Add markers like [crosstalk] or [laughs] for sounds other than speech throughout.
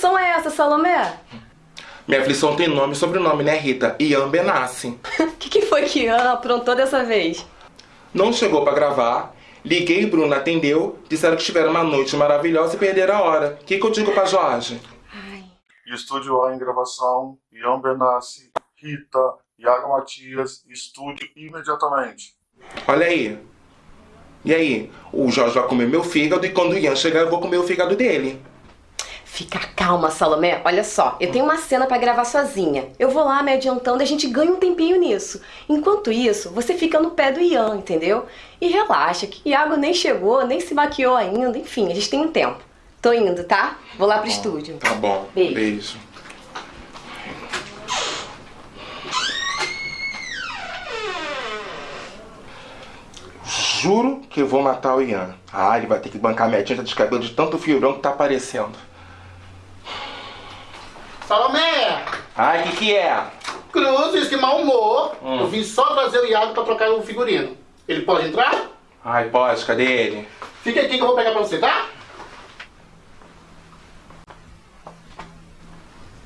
aflição é essa, Salomé? Minha aflição tem nome e sobrenome, né, Rita? Ian Benassi. O [laughs] que, que foi que Ian aprontou dessa vez? Não chegou pra gravar. Liguei, Bruna atendeu. Disseram que tiveram uma noite maravilhosa e perderam a hora. O que, que eu digo pra Jorge? Estúdio A em gravação, Ian Benassi, Rita, Iago Matias, estúdio imediatamente. Olha aí. E aí? O Jorge vai comer meu fígado e quando o Ian chegar eu vou comer o fígado dele. Fica calma, Salomé. Olha só, eu tenho uma cena pra gravar sozinha. Eu vou lá me adiantando e a gente ganha um tempinho nisso. Enquanto isso, você fica no pé do Ian, entendeu? E relaxa, que Iago nem chegou, nem se maquiou ainda. Enfim, a gente tem um tempo. Tô indo, tá? Vou lá pro estúdio. Tá bom. Beijo. Beijo. Juro que vou matar o Ian. Ah, ele vai ter que bancar minha tinta de cabelo de tanto fio branco que tá aparecendo. Salomé! Ai, o que que é? Cruzes, que mau humor. Hum. Eu vim só trazer o Iago pra trocar o figurino. Ele pode entrar? Ai, pode, cadê ele? Fica aqui que eu vou pegar pra você, tá?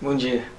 Bom dia.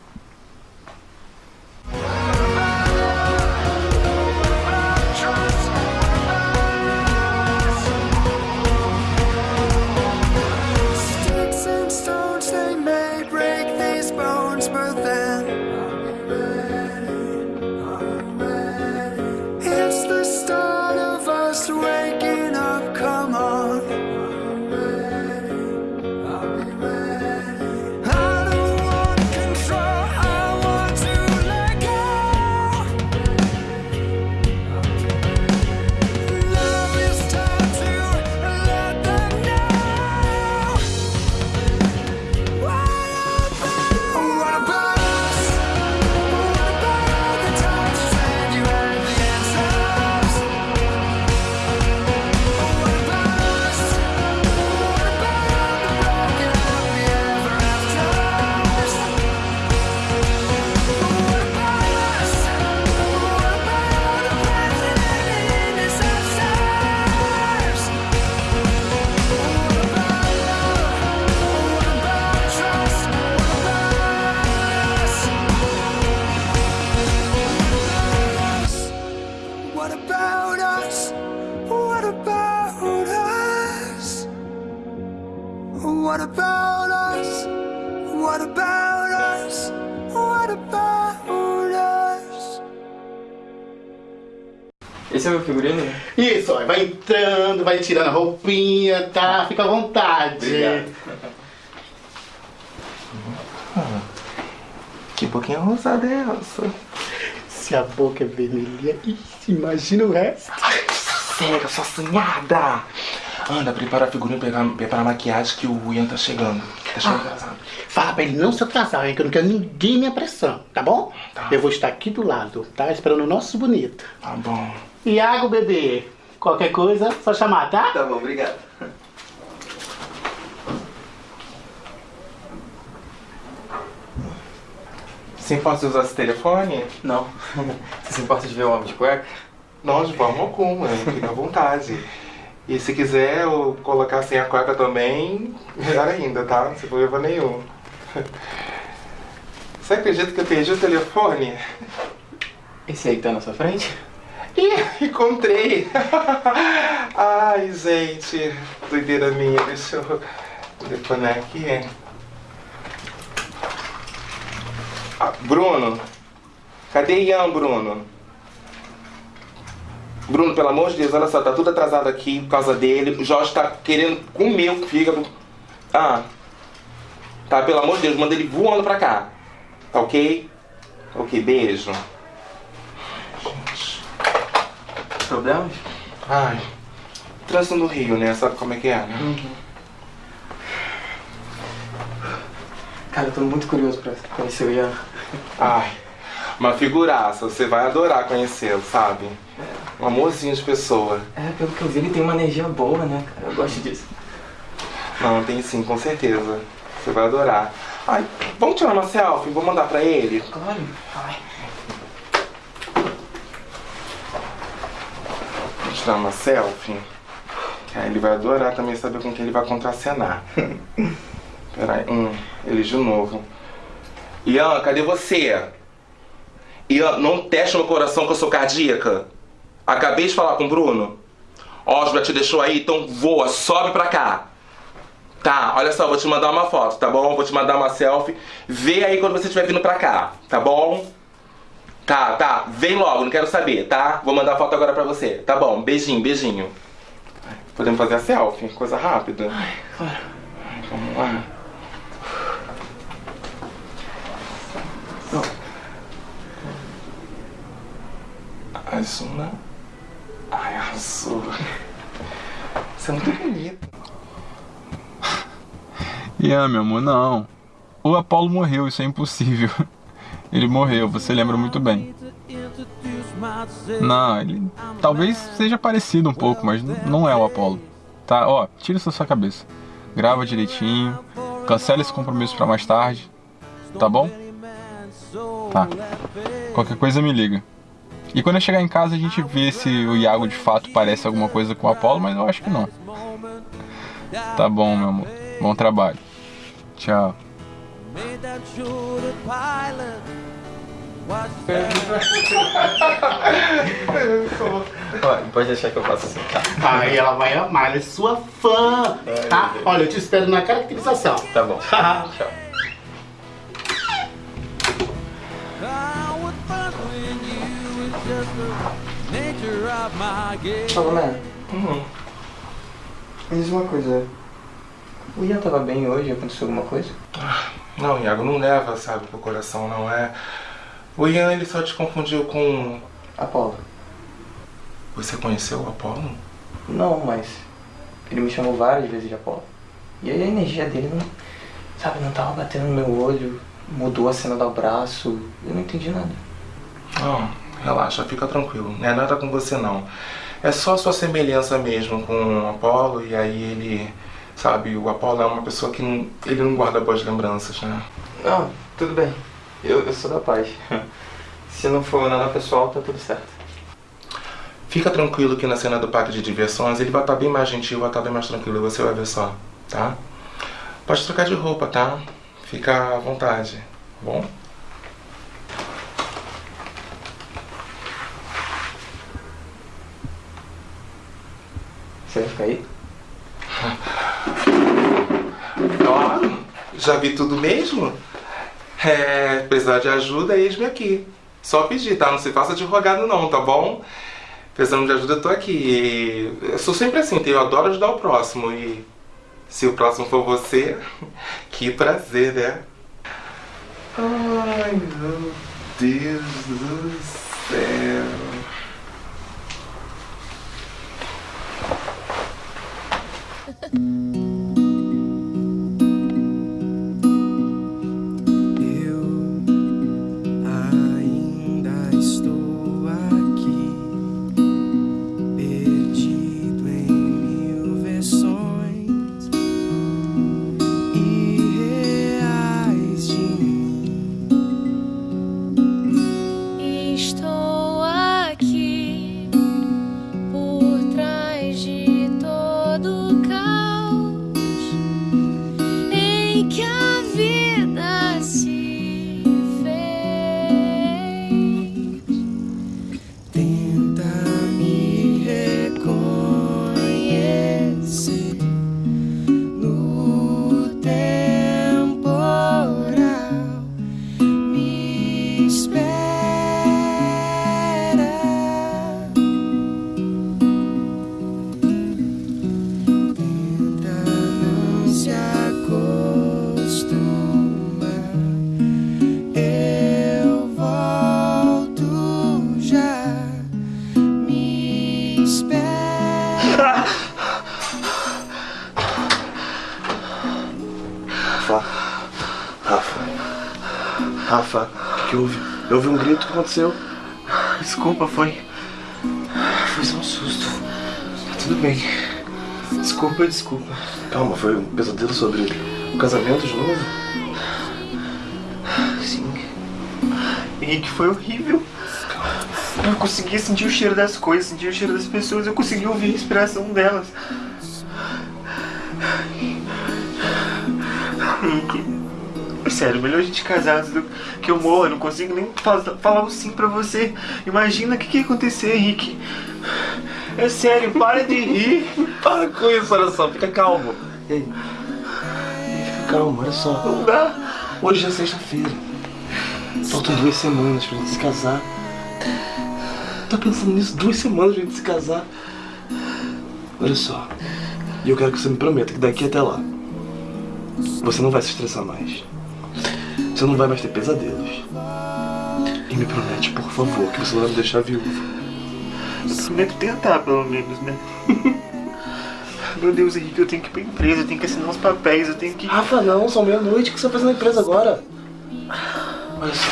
Vai entrando, vai tirando a roupinha, tá? Fica à vontade. Obrigado. Que boquinha rosada é essa? Se a boca é vermelha, imagina o resto. Sério, sua assanhada! Anda, prepara a figurinha, prepara, prepara a maquiagem que o Ian tá chegando. Tá chegando atrasado. Fala pra ele não se atrasar, hein, que eu não quero ninguém me apressando, tá bom? Tá. Eu vou estar aqui do lado, tá? Esperando o nosso bonito. Tá bom. Iago, bebê, qualquer coisa, só chamar, tá? Tá bom, obrigado. Você pode usar esse telefone? Não. Você se importa de ver o homem de cueca? Não, de forma alguma, fica à vontade. E se quiser eu colocar sem a cueca também, melhor ainda, tá? Não se problema nenhum. Você acredita que eu perdi o telefone? Esse aí que tá na sua frente? Ih, [laughs] encontrei! [laughs] Ai, gente, doideira minha, deixa eu telefonar aqui. Ah, Bruno, cadê Ian, Bruno? Bruno, pelo amor de Deus, olha só, tá tudo atrasado aqui por causa dele. O Jorge tá querendo comer o fígado. Ah, tá, pelo amor de Deus, manda ele voando pra cá. Tá ok? Ok, beijo. Problemas? Ai, trânsito no Rio, né? Sabe como é que é, né? Cara, eu tô muito curioso pra conhecer o Ian. Ai, uma figuraça, você vai adorar conhecê-lo, sabe? Um amorzinho de pessoa. É, pelo que eu vi, ele tem uma energia boa, né, cara? Eu gosto disso. Não, tem sim, com certeza. Você vai adorar. Ai, vamos tirar uma selfie? Vou mandar pra ele? Claro. Ai. Tirar uma selfie. Aí ele vai adorar também saber com quem ele vai contracenar. [laughs] Peraí, hum, ele de novo. Ian, cadê você? Ian, não teste meu coração que eu sou cardíaca. Acabei de falar com o Bruno. Osbra te deixou aí, então voa, sobe pra cá. Tá, olha só, vou te mandar uma foto, tá bom? Vou te mandar uma selfie. Vê aí quando você estiver vindo pra cá, tá bom? Tá, tá, vem logo, não quero saber, tá? Vou mandar a foto agora pra você. Tá bom, beijinho, beijinho. Podemos fazer a selfie? Coisa rápida. Claro. Vamos lá. Azul, né? Ai, azul. Você é muito bonito. Ian, meu amor, não. O Apolo morreu, isso é impossível. Ele morreu, você lembra muito bem. Não, ele talvez seja parecido um pouco, mas não é o Apolo. Tá, ó, tira isso da sua cabeça. Grava direitinho, cancela esse compromisso pra mais tarde. Tá bom? Tá. Qualquer coisa me liga. E quando eu chegar em casa a gente vê se o Iago de fato parece alguma coisa com o Apolo, mas eu acho que não. Tá bom, meu amor. Bom trabalho. Tchau. Pode deixar que eu faça assim, tá? Aí ela vai amar, ela é sua fã, tá? Olha, eu te espero na caracterização. Tá bom. [laughs] Tchau. Salomé. Hum. Me diz uma coisa. O Ian tava bem hoje? Aconteceu alguma coisa? Não, Iago, não leva, sabe, pro coração, não é. O Ian, ele só te confundiu com. Apolo. Você conheceu o Apolo? Não, mas ele me chamou várias vezes de Apolo. E aí a energia dele não, sabe, não tava batendo no meu olho, mudou a cena do abraço, eu não entendi nada. Não, relaxa, fica tranquilo. Não é nada com você, não. É só sua semelhança mesmo com o Apolo, e aí ele. Sabe, o Apolo é uma pessoa que não, ele não guarda boas lembranças, né? Não, tudo bem. Eu, eu sou da paz. [laughs] Se não for nada pessoal, tá tudo certo. Fica tranquilo que na cena do parque de diversões ele vai estar bem mais gentil, vai estar bem mais tranquilo, você vai ver só, tá? Pode trocar de roupa, tá? Fica à vontade, tá bom? Você vai ficar aí? Ó, já vi tudo mesmo? É, precisar de ajuda, eis-me aqui. Só pedir, tá? Não se faça de rogado não, tá bom? Precisando de ajuda, eu tô aqui. Eu sou sempre assim, eu adoro ajudar o próximo. E se o próximo for você, [laughs] que prazer, né? Ai, meu Deus do céu. Eu [laughs] aconteceu? Desculpa, foi. Foi só um susto. Tá tudo bem. Desculpa, desculpa. Calma, foi um pesadelo sobre o casamento de novo? Sim. E que foi horrível. Eu consegui sentir o cheiro das coisas, sentir o cheiro das pessoas, eu consegui ouvir a respiração delas. Henrique, sério, melhor a gente casar antes do que eu morra. Eu não consigo nem fa- falar um sim pra você. Imagina o que, que ia acontecer, Henrique. É sério, para de rir. [laughs] Para com isso, olha só, fica calmo. E aí? Fica calmo, olha só. Não dá. Hoje é sexta-feira. Faltam duas semanas pra gente se casar. Tá pensando nisso? Duas semanas pra gente se casar. Olha só. E eu quero que você me prometa que daqui até lá você não vai se estressar mais. Você não vai mais ter pesadelos. E me promete, por favor, que você não vai me deixar viúva. Eu prometo tentar, pelo menos, né? [laughs] Meu Deus, Henrique, eu tenho que ir pra empresa, eu tenho que assinar uns papéis, eu tenho que. Rafa, não, são meia-noite. O que você vai fazer na empresa agora? Olha só.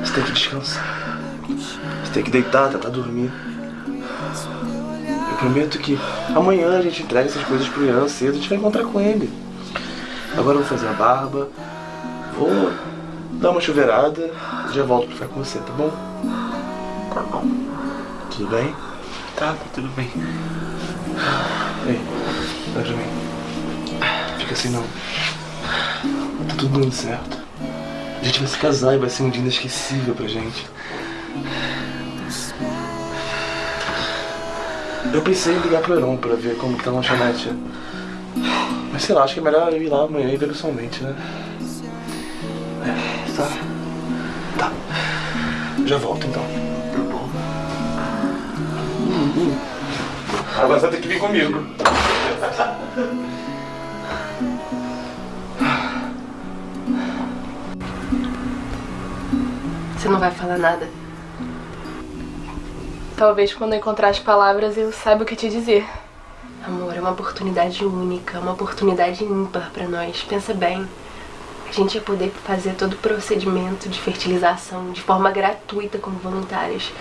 Você tem que descansar. Você tem que deitar, tentar dormir. Eu prometo que amanhã a gente entrega essas coisas pro Ian cedo, a gente vai encontrar com ele. Agora eu vou fazer a barba, vou dar uma chuveirada e já volto pra ficar com você, tá bom? Tá bom. Tudo bem? Tá, tá tudo bem. Ei, olha pra mim. Fica assim não. Tá tudo dando certo. A gente vai se casar e vai ser um dia inesquecível pra gente. Eu pensei em ligar pro Heron pra ver como tá a lanchonete. Mas sei lá, acho que é melhor eu ir lá amanhã e ver pessoalmente, né? Já volto então. Agora você vai ter que vir comigo. Você não vai falar nada. Talvez quando eu encontrar as palavras eu saiba o que te dizer. Amor, é uma oportunidade única, uma oportunidade ímpar pra nós. Pensa bem. A gente ia poder fazer todo o procedimento de fertilização de forma gratuita como voluntárias.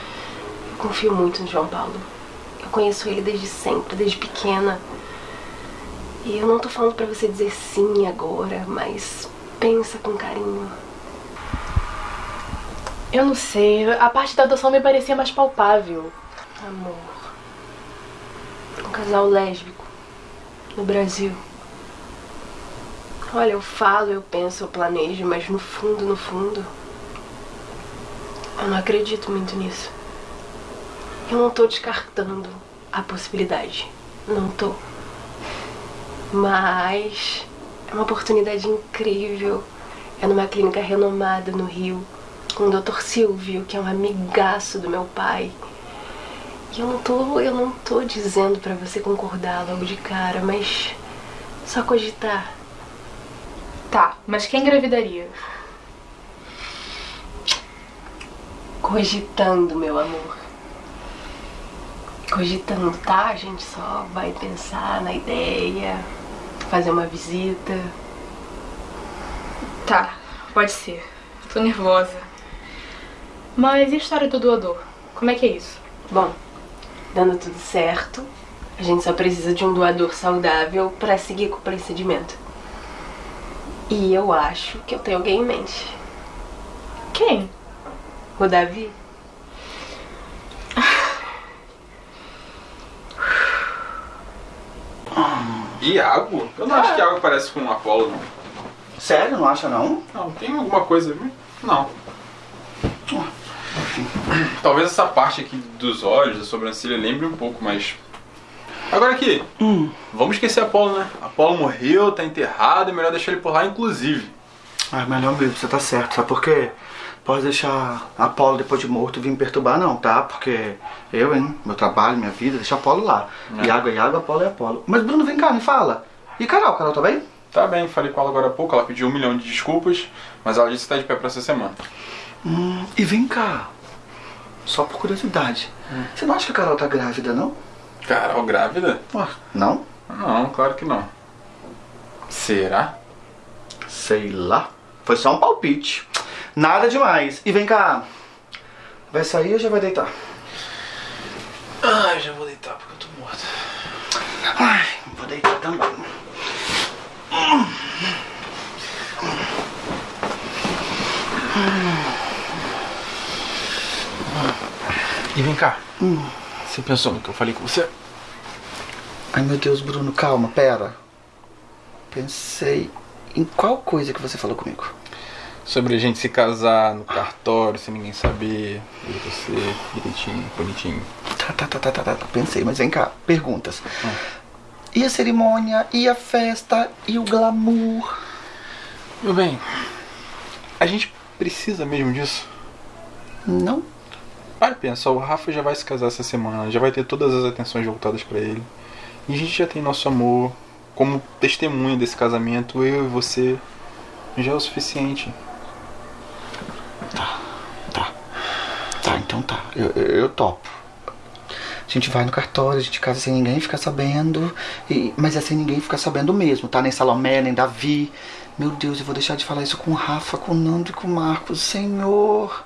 Eu confio muito no João Paulo. Eu conheço ele desde sempre, desde pequena. E eu não tô falando pra você dizer sim agora, mas pensa com carinho. Eu não sei, a parte da adoção me parecia mais palpável. Amor. Um casal lésbico no Brasil. Olha, eu falo, eu penso, eu planejo, mas no fundo, no fundo, eu não acredito muito nisso. Eu não tô descartando a possibilidade. Não tô. Mas é uma oportunidade incrível. É numa clínica renomada no Rio, com o Dr. Silvio, que é um amigaço do meu pai. E eu não tô, eu não tô dizendo pra você concordar logo de cara, mas só cogitar. Tá, mas quem engravidaria? Cogitando, meu amor. Cogitando, tá? A gente só vai pensar na ideia, fazer uma visita. Tá, pode ser. Tô nervosa. Mas e a história do doador? Como é que é isso? Bom, dando tudo certo, a gente só precisa de um doador saudável pra seguir com o procedimento. E eu acho que eu tenho alguém em mente. Quem? O Davi? Iago? Eu não acho que Iago parece com um Apolo, não. Sério, não acha não? Não, tem alguma coisa. Não. Talvez essa parte aqui dos olhos, da sobrancelha, lembre um pouco, mas. Agora aqui, vamos esquecer Apolo, né? Apolo morreu, tá enterrado, é melhor deixar ele por lá, inclusive. Ah, melhor mesmo, você tá certo, sabe por quê? Pode deixar Apolo depois de morto vir me perturbar não, tá? Porque eu, hein, meu trabalho, minha vida, deixa Apolo lá. É. Iago é Iago, Apolo é Apolo. Mas Bruno, vem cá, me fala. E Carol, Carol tá bem? Tá bem, falei com ela agora há pouco, ela pediu um milhão de desculpas, mas ela disse que tá de pé pra essa semana. Hum, e vem cá. Só por curiosidade. Você não acha que a Carol tá grávida, não? Carol grávida? Ué, não? Não, claro que não. Será? Sei lá. Foi só um palpite. Nada demais. E vem cá. Vai sair ou já vai deitar? Ai, já vou deitar porque eu tô morto. Ai, vou deitar também. E vem cá. Você pensou no que eu falei com você? Ai meu Deus, Bruno, calma, pera. Pensei. Em qual coisa que você falou comigo? Sobre a gente se casar no cartório sem ninguém saber. E você, direitinho, bonitinho. Tá, tá, tá, tá, tá, tá. Pensei, mas vem cá. Perguntas. E a cerimônia? E a festa? E o glamour? Meu bem, a gente precisa mesmo disso? Não. Olha, pensa, o Rafa já vai se casar essa semana, já vai ter todas as atenções voltadas pra ele. E a gente já tem nosso amor como testemunha desse casamento, eu e você já é o suficiente. Tá, então tá. Eu, eu, eu topo. A gente vai no cartório, a gente casa sem ninguém ficar sabendo. E, mas é sem ninguém ficar sabendo mesmo, tá? Nem Salomé, nem Davi. Meu Deus, eu vou deixar de falar isso com o Rafa, com o Nando e com o Marcos. Senhor.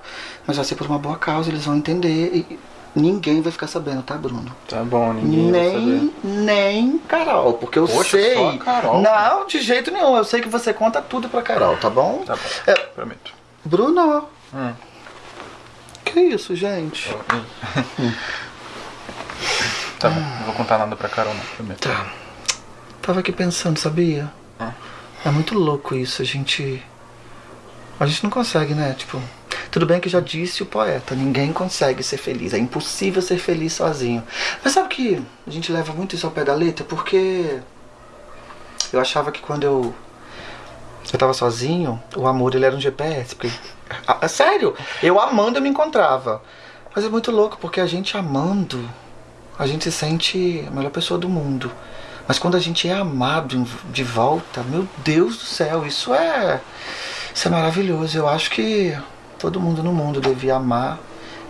Mas vai ser por uma boa causa, eles vão entender. E ninguém vai ficar sabendo, tá, Bruno? Tá bom, ninguém vai saber. Nem, nem Carol, porque eu Poxa, sei. só a Carol? Não, de jeito nenhum. Eu sei que você conta tudo pra Carol, tá bom? Tá bom, prometo. Bruno. Hum. Que isso, gente? [laughs] Tá bom, não vou contar nada pra Carol não, prometo. Tá. Tava aqui pensando, sabia? É muito louco isso, a gente. A gente não consegue, né? Tipo, tudo bem que já disse o poeta, ninguém consegue ser feliz, é impossível ser feliz sozinho. Mas sabe que a gente leva muito isso ao pé da letra? Porque eu achava que quando eu eu tava sozinho, o amor ele era um GPS. Porque, Ah, é sério, eu amando eu me encontrava. Mas é muito louco, porque a gente amando, a gente se sente a melhor pessoa do mundo. Mas quando a gente é amado de volta, meu Deus do céu, isso é. Isso é maravilhoso. Eu acho que todo mundo no mundo devia amar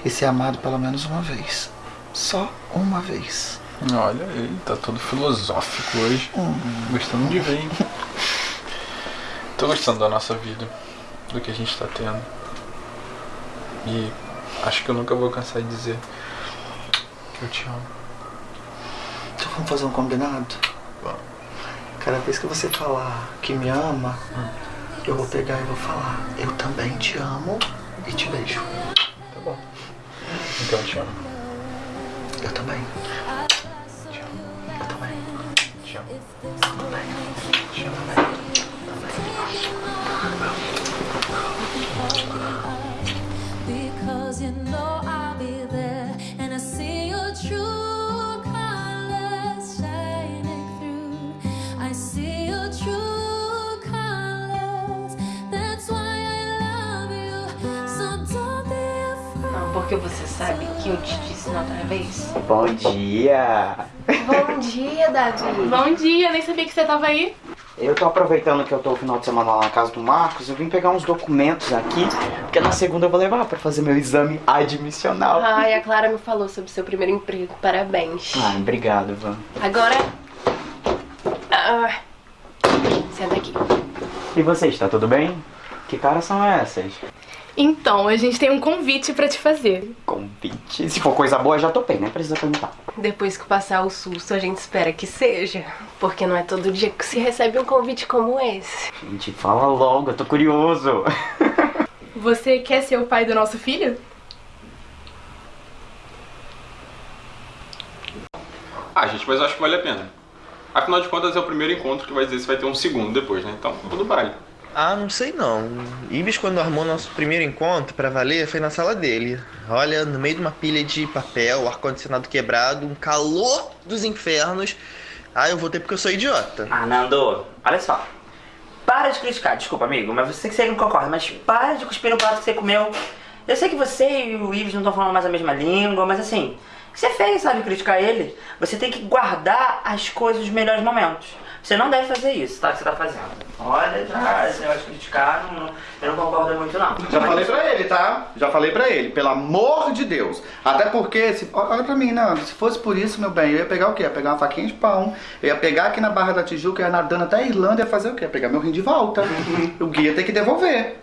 e ser amado pelo menos uma vez. Só uma vez. Olha, ele tá todo filosófico hoje. Hum. Gostando de ver, hein? Tô gostando da nossa vida, do que a gente tá tendo. E acho que eu nunca vou cansar de dizer que eu te amo. Então vamos fazer um combinado? Cada vez que você falar que me ama, eu vou pegar e vou falar, eu também te amo e te beijo. Tá bom. Então eu te amo. Eu também. Te amo. Eu também. Te amo. Também. Te amo também. Because you know porque você sabe que eu te disse na outra vez. Bom dia! Bom dia, Davi. [laughs] Bom dia, nem sabia que você tava aí. Eu tô aproveitando que eu tô o final de semana lá na casa do Marcos, eu vim pegar uns documentos aqui, porque na segunda eu vou levar pra fazer meu exame admissional. Ai, a Clara me falou sobre seu primeiro emprego. Parabéns. Ah, obrigado, Van. Agora. Ah, senta aqui. E vocês, tá tudo bem? Que caras são essas? Então, a gente tem um convite pra te fazer. Convite. Se for coisa boa, já topei, nem precisa perguntar. Depois que passar o susto, a gente espera que seja. Porque não é todo dia que se recebe um convite como esse. Gente, fala logo, eu tô curioso. [laughs] Você quer ser o pai do nosso filho? Ah, gente, mas eu acho que vale a pena. Afinal de contas, é o primeiro encontro que vai dizer se vai ter um segundo depois, né? Então, tudo vale. Ah, não sei não. Ibis, quando armou nosso primeiro encontro pra valer, foi na sala dele. Olha, no meio de uma pilha de papel, ar-condicionado quebrado, um calor dos infernos. Ah, eu voltei porque eu sou idiota. Ah, Nando, olha só. Para de criticar, desculpa, amigo, mas você que você não concorda, mas para de cuspir no prato que você comeu. Eu sei que você e o Ives não estão falando mais a mesma língua, mas assim, você fez, sabe, criticar ele. Você tem que guardar as coisas dos melhores momentos. Você não deve fazer isso, tá? Que você tá fazendo. Olha, já, esse negócio de criticar, não- eu não concordo muito, não. Já falei pra ele, tá? Já falei pra ele, pelo amor de Deus. Até porque, se, olha pra mim, Nando, se fosse por isso, meu bem, eu ia pegar o quê? Ia pegar uma faquinha de pão, eu ia pegar aqui na Barra da Tijuca, eu ia nadando até a Irlanda, ia fazer o quê? Ia pegar meu rim de volta. [laughs] o guia tem que devolver.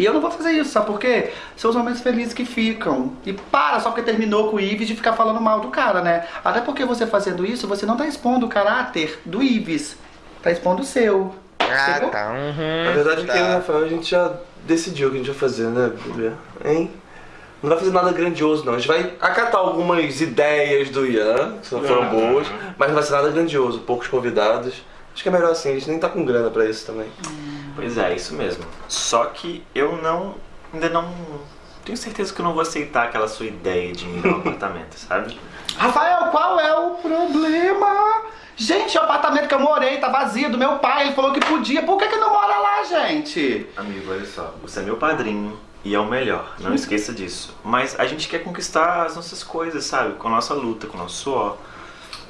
E eu não vou fazer isso, sabe por quê? São os momentos felizes que ficam. E para só porque terminou com o Ives de ficar falando mal do cara, né? Até porque você fazendo isso, você não tá expondo o caráter do Ives. Tá expondo o seu. Ah, tá. Uhum, Na verdade, tá. que eu e o Rafael a gente já decidiu o que a gente vai fazer, né, bebê? Hein? Não vai fazer nada grandioso, não. A gente vai acatar algumas ideias do Ian, que foram boas, mas não vai ser nada grandioso. Poucos convidados. Acho que é melhor assim, a gente nem tá com grana pra isso também. Pois é, isso mesmo. Só que eu não. Ainda não. Tenho certeza que eu não vou aceitar aquela sua ideia de me dar um apartamento, sabe? Rafael, qual é o problema? Gente, o apartamento que eu morei tá vazio do meu pai, ele falou que podia. Por que, que não mora lá, gente? Amigo, olha só, você é meu padrinho e é o melhor, não esqueça disso. Mas a gente quer conquistar as nossas coisas, sabe? Com a nossa luta, com o nosso suor.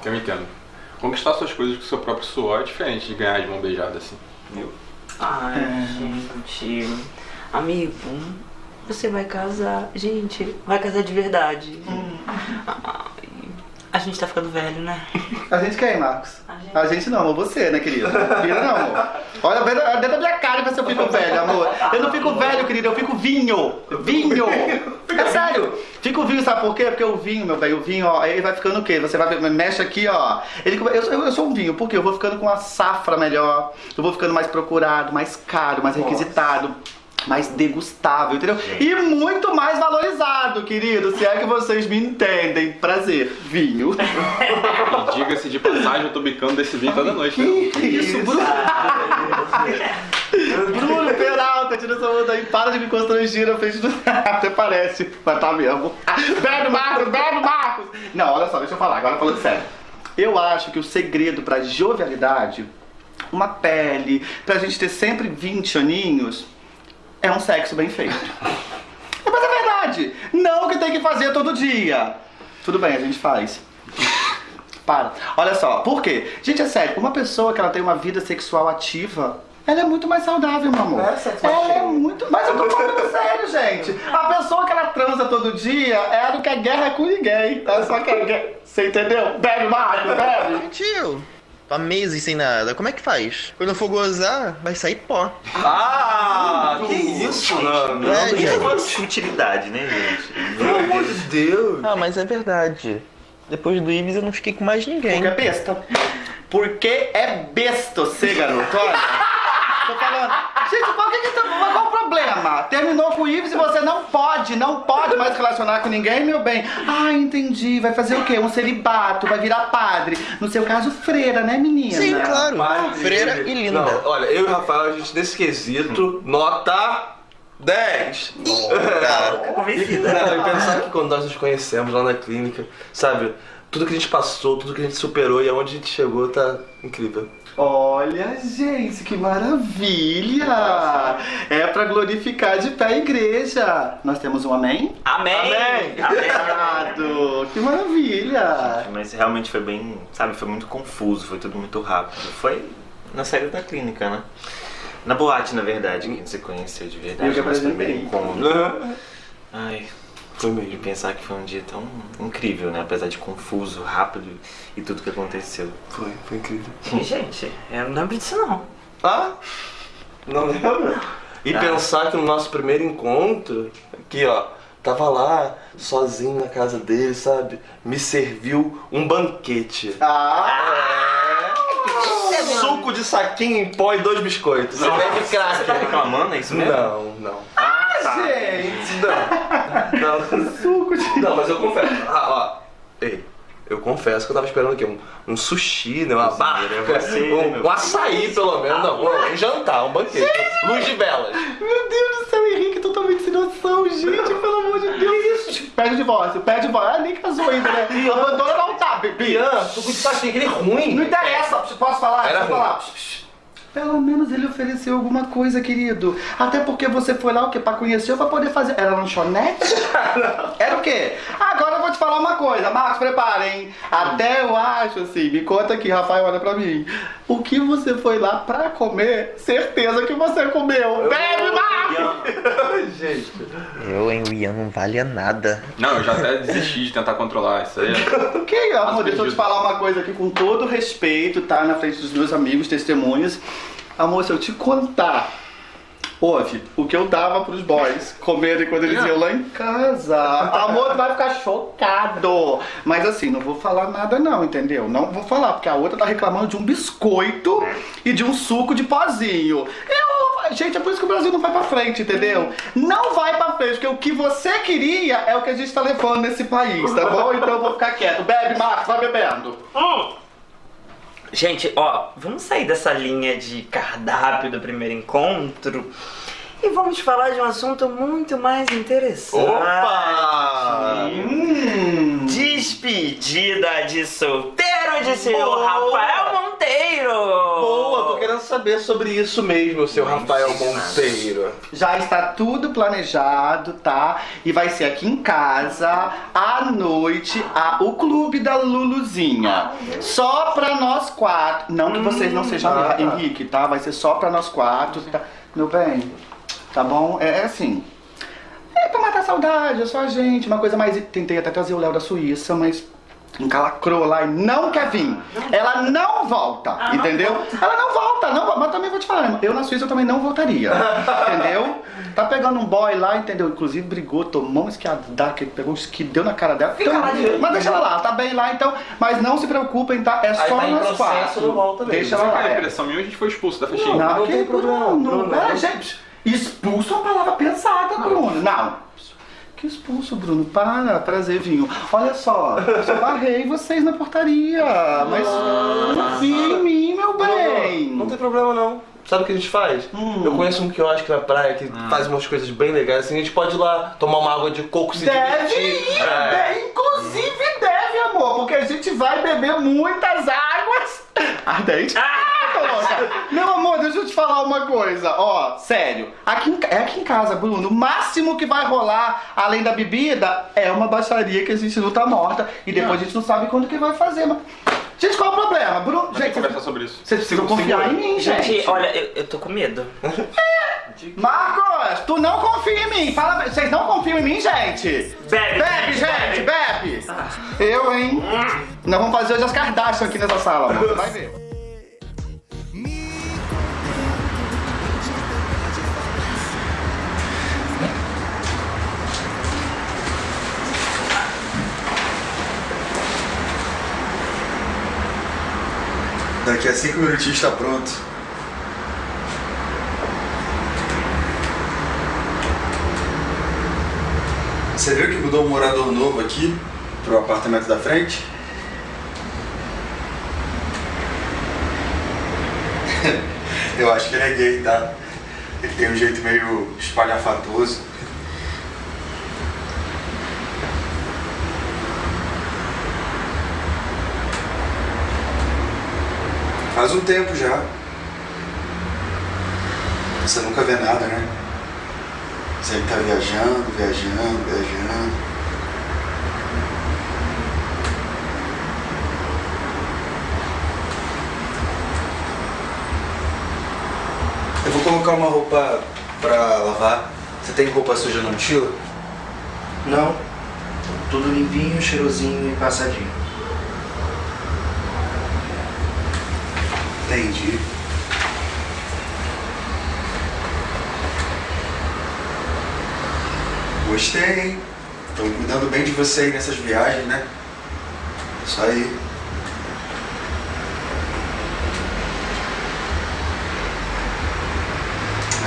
Eu me entendo. Conquistar suas coisas com seu próprio suor é diferente de ganhar de mão beijada assim. Viu? Ai, gente. Amigo, você vai casar. Gente, vai casar de verdade. Ai, a gente tá ficando velho, né? A gente quem, Marcos? A gente, não, amor, você, né, querido? Vira não, amor. Olha dentro da minha cara pra ver se eu fico velho, amor. Eu não fico velho, querido, eu fico vinho. Vinho! É sério. Fico vinho, sabe por quê? Porque o vinho, meu bem, o vinho, ó, ele vai ficando o quê? Você vai ver, mexe aqui, ó. Ele, eu, sou- eu sou um vinho, por quê? Eu vou ficando com uma safra melhor, eu vou ficando mais procurado, mais caro, mais requisitado. Mais degustável, entendeu? E muito mais valorizado, querido. Se é que vocês me entendem. Prazer, vinho. [laughs] Diga-se de passagem, eu tô bicando desse vinho toda noite. né? Que isso, Bruno? [laughs] Bruno Peralta, tira essa onda aí, para de me constranger na frente do. [laughs] Até parece, mas tá mesmo. Bebe, Marcos, bebe, Marcos! Não, olha só, deixa eu falar, agora falando sério. Eu acho que o segredo pra jovialidade, uma pele, pra gente ter sempre 20 aninhos, é um sexo bem feito. É, Mas é verdade! Não que tem que fazer todo dia. Tudo bem, a gente faz. Para. Olha só, por quê? Gente, é sério, uma pessoa que ela tem uma vida sexual ativa, ela é muito mais saudável, meu amor. Ela é muito. Mas eu tô falando [laughs] sério, gente. A pessoa que ela transa todo dia, ela não quer guerra com ninguém. Ela só quer guerra. Você entendeu? Bebe, Marco, bebe. Tio, tô há meses sem nada. Como é que faz? Quando eu for gozar, vai sair pó. Ah, que isso, não. É, Não, gente. não futilidade, né, gente? Pelo amor de Deus. Ah, mas é verdade. Depois do Ibis eu não fiquei com mais ninguém. Porque é besta. Porque é besta você, garoto. Olha. Tô falando. Gente, qual, que que tá- qual o problema? Terminou com o Ives e você não pode, não pode mais relacionar com ninguém, meu bem. Ah, entendi. Vai fazer o quê? Um celibato, vai virar padre. No seu caso, freira, né, menina? Sim, claro. Padre. Freira e linda. Não, olha, eu e o Rafael, a gente nesse quesito, nota 10. Fica convencida. Não, e pensar que quando nós nos conhecemos lá na clínica, sabe, tudo que a gente passou, tudo que a gente superou e aonde a gente chegou tá incrível. Olha, gente, que maravilha! É pra glorificar de pé a igreja. Nós temos um amém? Amém! Amém. Obrigado! Que maravilha! Mas realmente foi bem, sabe, foi muito confuso, foi tudo muito rápido. Foi na saída da clínica, né? Na boate, na verdade, que a gente se conheceu de verdade. Eu que apresentei. primeiro encontro. Ai, foi mesmo. E pensar que foi um dia tão incrível, né? Apesar de confuso, rápido e tudo que aconteceu. Foi, foi incrível. Gente, eu não lembro disso não. Ah? Não lembra? E Ah. pensar que no nosso primeiro encontro, aqui ó, tava lá, sozinho na casa dele, sabe? Me serviu um banquete. Ah! Suco de saquinho em pó e dois biscoitos. Você bebe Você tá reclamando, é isso mesmo? Não, não. Tá. Gente! Não. [laughs] Não. Suco de. Não, mas eu confesso. Ah, ó. Ei, eu confesso que eu tava esperando o quê? Um, um sushi, né? Uma barca, é você, um, meu um açaí pelo menos. Não, um, um jantar, um banquete. Luz de velas. Meu Deus do céu, Henrique, totalmente sem noção, gente, pelo amor de Deus. Pede o divórcio, pede o divórcio. Ah, nem casou ainda, né? Abandona não tá, bebê. Ian, suco de saquinho, aquele ruim. Não interessa, posso falar? Era Posso ruim. falar? Pelo menos ele ofereceu alguma coisa, querido. Até porque você foi lá o quê? Pra conhecer ou pra poder fazer. Era lanchonete? [laughs] Era o quê? Agora eu vou te falar uma coisa. Marcos, preparem. Até eu acho assim. Me conta aqui, Rafael, olha pra mim. O que você foi lá pra comer, certeza que você comeu. Bebe, Marcos! [laughs] Gente. Eu, hein, o Ian não vale a nada. Não, eu já até desisti de tentar controlar isso aí. [laughs] Ok, amor, deixa eu te falar uma coisa aqui com todo respeito, tá? Na frente dos meus amigos, testemunhas. Amor, se eu te contar, ouve, o que eu dava pros boys comerem quando eles iam lá em casa. [laughs] Amor, tu vai ficar chocado. Mas assim, não vou falar nada não, entendeu? Não vou falar, porque a outra tá reclamando de um biscoito e de um suco de pozinho. Eu, gente, é por isso que o Brasil não vai pra frente, entendeu? Não vai pra frente, porque o que você queria é o que a gente tá levando nesse país, tá bom? Então eu vou ficar quieto. Bebe, Marcos, vai bebendo. Gente, ó, vamos sair dessa linha de cardápio do primeiro encontro e vamos falar de um assunto muito mais interessante. Opa! Hum. Despedida de solteiro de seu Boa! Rafael Monteiro! Boa, tô querendo saber sobre isso mesmo, seu Rafael Monteiro. Já está tudo planejado, tá? E vai ser aqui em casa, à noite, a, o clube da Luluzinha. Só pra nós quatro. Não que vocês não sejam Ah, tá. Henrique, tá? Vai ser só pra nós quatro, tá? Meu bem, tá bom? É, é assim. É pra matar a saudade, é só a gente. Uma coisa mais. Tentei até trazer o Léo da Suíça, mas encalacrou lá e não quer vir. Ela não volta, entendeu? Ela não volta, não volta. Mas também vou te falar, eu na Suíça eu também não voltaria. [laughs] entendeu? Tá pegando um boy lá, entendeu? Inclusive brigou, tomou um esquiadaque, pegou um esqui, deu na cara dela. Fica lá direito. mas deixa ela lá, tá bem lá então. Mas não se preocupem, tá? É só tá nós processo, quatro. não volta mesmo. Deixa ela lá. É. impressão minha, a gente foi expulso da festinha. Não, não que tem problema, Bruno. Bruno. É, gente, expulso é uma palavra pesada, Bruno. Não. Que expulso, Bruno. Para, prazer, vinho. Olha só, eu só barrei vocês na portaria. Mas confia em mim, meu bem. Não tem problema não. Sabe o que a gente faz? Hum. Eu conheço um quiosque na praia que faz umas coisas bem legais. Assim, a gente pode ir lá tomar uma água de coco se Deve divertir. ir, É. deve, inclusive deve, amor, porque a gente vai beber muitas águas [laughs] ardentes. Ah. Meu amor, deixa eu te falar uma coisa, ó, sério. Aqui em, é aqui em casa, Bruno, o máximo que vai rolar, além da bebida, é uma baixaria que a gente não tá morta e depois a gente não sabe quando que vai fazer, mas... Gente, qual é o problema? Bruno, gente, conversar sobre isso. vocês precisam confiar em mim, gente. Gente, olha, eu, eu tô com medo. Marcos, tu não confia em mim. Fala, vocês não confiam em mim, gente? Bebe, Bebe, gente, bebe. Eu, hein? Nós vamos fazer hoje as Kardashian aqui nessa sala. Você vai ver. Daqui a cinco minutinhos está pronto. Você viu que mudou um morador novo aqui pro apartamento da frente? [laughs] Eu acho que ele é gay, tá? Ele tem um jeito meio espalhafatoso. Faz um tempo já. Você nunca vê nada, né? Sempre tá viajando, viajando, viajando. Eu vou colocar uma roupa pra lavar. Você tem roupa suja na mochila? Não. Tudo limpinho, cheirosinho e passadinho. Entendi. Gostei, hein? Estão cuidando bem de você aí nessas viagens, né? Isso aí.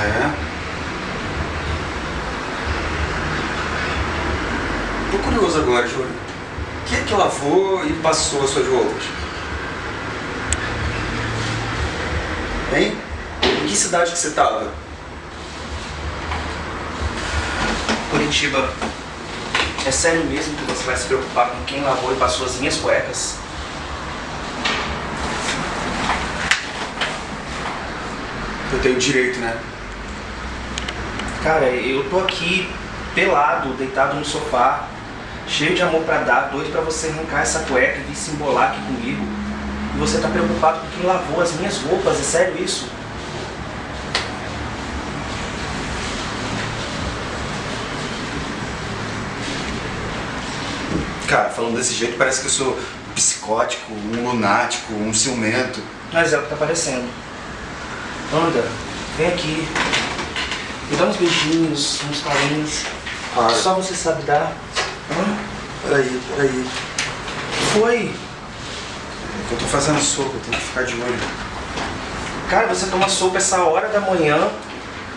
É. Tô curioso agora, Júlio. Quem é que lavou e passou as suas roupas? Hein? Em que cidade que você tava? Curitiba. É sério mesmo que você vai se preocupar com quem lavou e passou as minhas cuecas? Eu tenho direito, né? Cara, eu tô aqui pelado, deitado no sofá, cheio de amor pra dar, doido pra você arrancar essa cueca e vir se embolar aqui comigo. E você tá preocupado com quem lavou as minhas roupas, é sério isso? Cara, falando desse jeito parece que eu sou um psicótico, um lunático, um ciumento. Mas é o que tá parecendo. Anda, vem aqui. Me dá uns beijinhos, uns carinhos. Para. Só você sabe dar. Hã? Peraí, peraí. Foi? Eu tô fazendo sopa, eu tenho que ficar de olho. Cara, você toma sopa essa hora da manhã,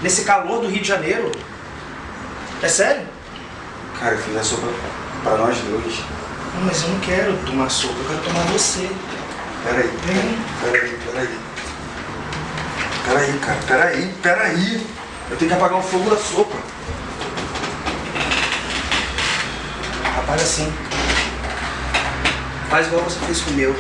nesse calor do Rio de Janeiro? É sério? Cara, eu fiz a sopa pra nós dois. Não, Mas eu não quero tomar sopa, eu quero tomar você. Peraí, peraí, peraí. Peraí, cara, peraí, peraí. Eu tenho que apagar o fogo da sopa. Apaga assim. Faz igual você fez com o meu.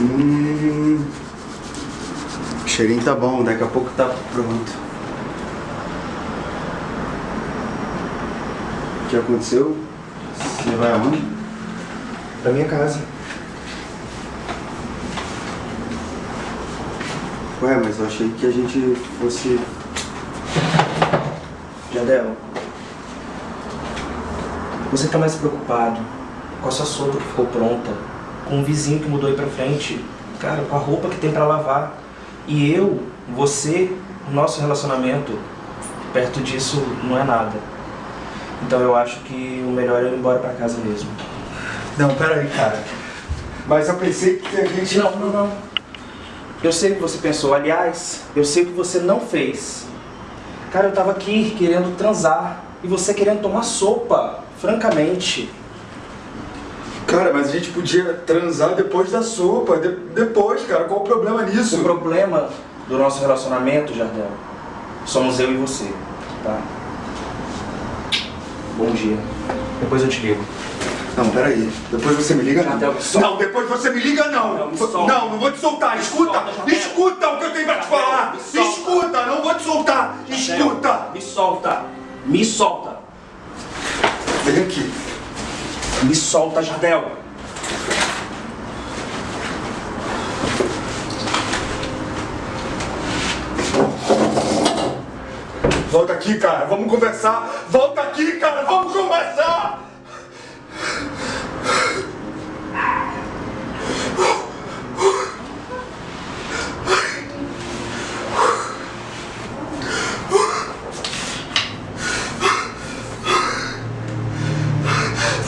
Hum. O cheirinho tá bom, daqui a pouco tá pronto. O que aconteceu? Você vai aonde? Pra minha casa. Ué, mas eu achei que a gente fosse. Jadel, você tá mais preocupado com a sua sopa que ficou pronta, com o vizinho que mudou aí pra frente, cara, com a roupa que tem pra lavar. E eu, você, o nosso relacionamento, perto disso não é nada. Então eu acho que o melhor é ir embora pra casa mesmo. Não, peraí, cara. Mas eu pensei que a gente. Não, não, não. Eu sei o que você pensou. Aliás, eu sei o que você não fez. Cara, eu tava aqui querendo transar e você querendo tomar sopa, francamente. Cara, mas a gente podia transar depois da sopa. de- depois, cara. Qual o problema nisso? O problema do nosso relacionamento, Jardel, somos eu e você, tá? Bom dia. Depois eu te ligo. Não, peraí. Depois você me liga, não. Jardel, me solta. Não, depois você me liga, não. Não, me solta. Não, não vou te soltar. Escuta. Escuta o que eu tenho pra te falar. solta. Escuta, não vou te soltar. Escuta. Me solta. Me solta. Vem aqui. Me solta, Jardel. Volta aqui, cara. Vamos conversar. Volta aqui, cara. Vamos conversar.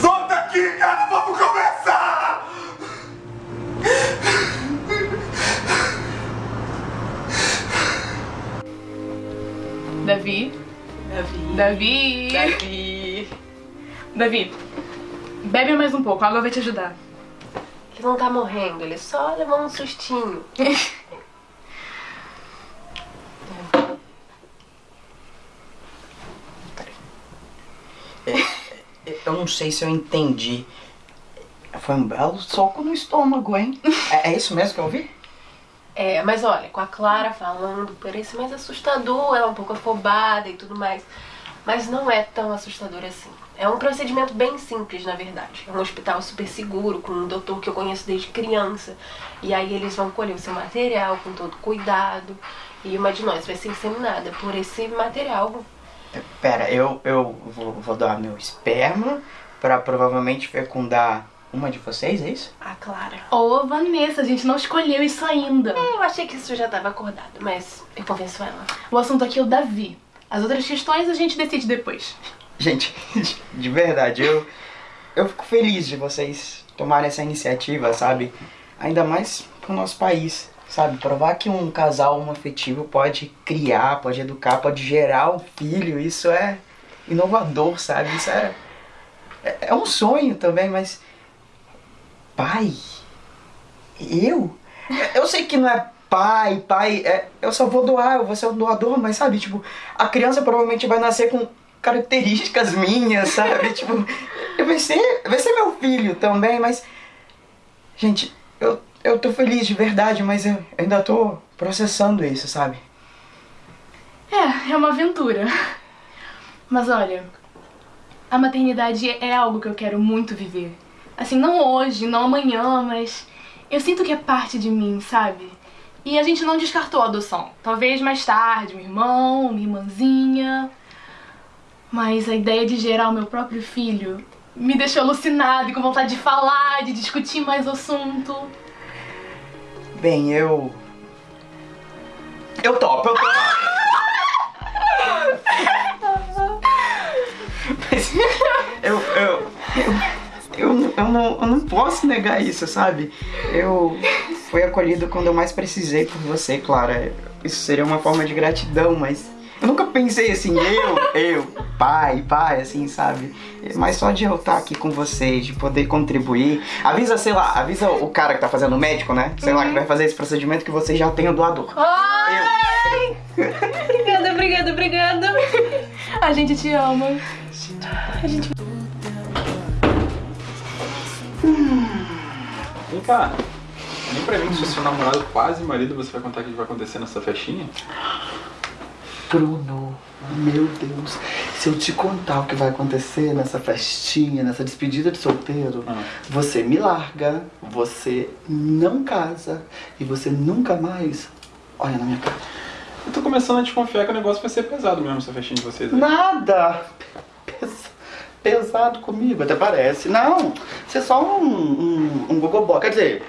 Volta aqui, cara. Vamos conversar. Davi? Davi. Davi? Davi. Bebe mais um pouco, a água vai te ajudar. Ele não tá morrendo, ele só levou um sustinho. Eu não sei se eu entendi. Foi um belo soco no estômago, hein? É, é isso mesmo que eu ouvi? É, mas olha, com a Clara falando, parece mais assustador, ela é um pouco afobada e tudo mais. Mas não é tão assustador assim. É um procedimento bem simples, na verdade. É um hospital super seguro, com um doutor que eu conheço desde criança. E aí eles vão colher o seu material com todo cuidado. E uma de nós vai ser inseminada por esse material. Pera, eu, eu vou, vou doar meu esperma pra provavelmente fecundar uma de vocês, é isso? A Clara. Ô, Vanessa, a gente não escolheu isso ainda. É, eu achei que isso já estava acordado, mas eu convenço ela. O assunto aqui é o Davi. As outras questões a gente decide depois. Gente, de- de verdade, eu, eu fico feliz de vocês tomarem essa iniciativa, sabe? Ainda mais pro nosso país, sabe? Provar que um casal homoafetivo pode criar, pode educar, pode gerar um filho, isso é inovador, sabe? Isso é, é, é um sonho também, mas. Pai? Eu? Eu sei que não é pai, pai, é, eu só vou doar, eu vou ser o doador, mas sabe, tipo, a criança provavelmente vai nascer com características [laughs] minhas, sabe? tipo, vai ser, vai ser meu filho também, mas. Gente, eu, eu tô feliz de verdade, mas eu ainda tô processando isso, sabe? É, é uma aventura. Mas olha, a maternidade é algo que eu quero muito viver. Assim, não hoje, não amanhã, mas eu sinto que é parte de mim, sabe? E a gente não descartou a adoção. Talvez mais tarde, um irmão, uma irmãzinha. Mas a ideia de gerar o meu próprio filho me deixou alucinada e com vontade de falar, de discutir mais o assunto. Bem, eu. Eu topo, eu topo. [laughs] Eu, eu, eu, eu, eu, não, eu não posso negar isso, sabe? Eu fui acolhido quando eu mais precisei por você, Clara. Isso seria uma forma de gratidão, mas Eu nunca pensei assim, eu, eu, pai, pai, assim, sabe? Mas só de eu estar aqui com vocês, de poder contribuir. Avisa, sei lá, avisa o cara que tá fazendo o médico, né? Sei lá, que vai fazer esse procedimento que vocês já têm o doador. Ai! obrigada, obrigada, obrigada. [laughs] A gente te ama. A gente... Vem cá. Nem pra mim, se o seu namorado quase marido, você vai contar o que vai acontecer nessa festinha? Bruno, meu Deus, se eu te contar o que vai acontecer nessa festinha, nessa despedida de solteiro, você me larga, você não casa e você nunca mais olha na minha cara. Eu tô começando a desconfiar que o negócio vai ser pesado mesmo, essa festinha de vocês aí. Nada! Pes- pesado comigo, até parece. Não, você é só um, um, um gogoboy. Quer dizer,